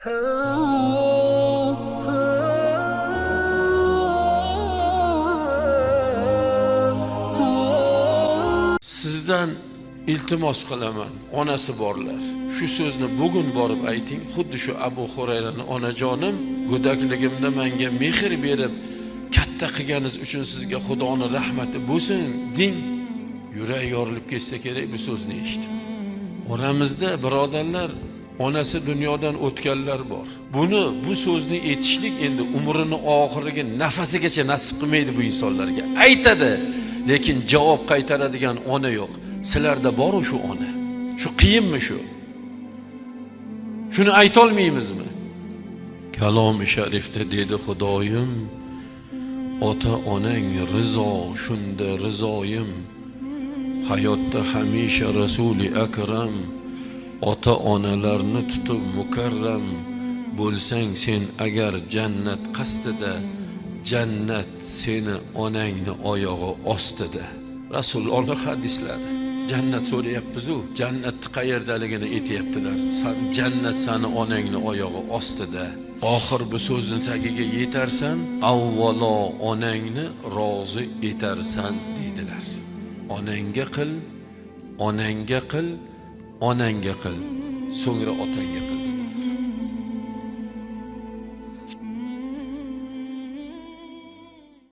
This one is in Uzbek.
sizdan iltimos qilaman onasi borlar. Shu so'zni bugun borib ayting xuddi shu abu xurayrani onajonim go'dakligimda menga mehr berib katta qilganingiz uchun sizga xudoni rahmati bo'lsin deng yuragi yorilib ketsa kerak bu so'zni eshitib. Oramizda birodarlar onasi dunyodan o'tganlar bor. Buni bu so'zni aytishlik endi umrini oxiriga nafasigacha nasib qilmaydi bu insonlarga. Aytadi lekin javob qaytaradigan ona yo'q. Sizlarda boru shu ona? Shu qiyinmi shu? Shuni aytolmaymizmi? Kalomi sharifda dedi xudoyim ota onang rizo shunda rizoyim. Hayotda hamisha rasuli akram ota onalarni tutib mukarram bo'lsang sen agar jannat qasdida jannat seni onangni oyog'i ostida. Rasulullohni hadislari jannat so'rayapmizu jannatni qayerdaligini aytyaptilar. San jannat sani onangni oyog'i ostida. Oxir bu so'zni tagiga yetarsan avvalo onangni rozi etarsan deydilar. Onangga qil onangga qil onangga qil so'ngra otangga qil.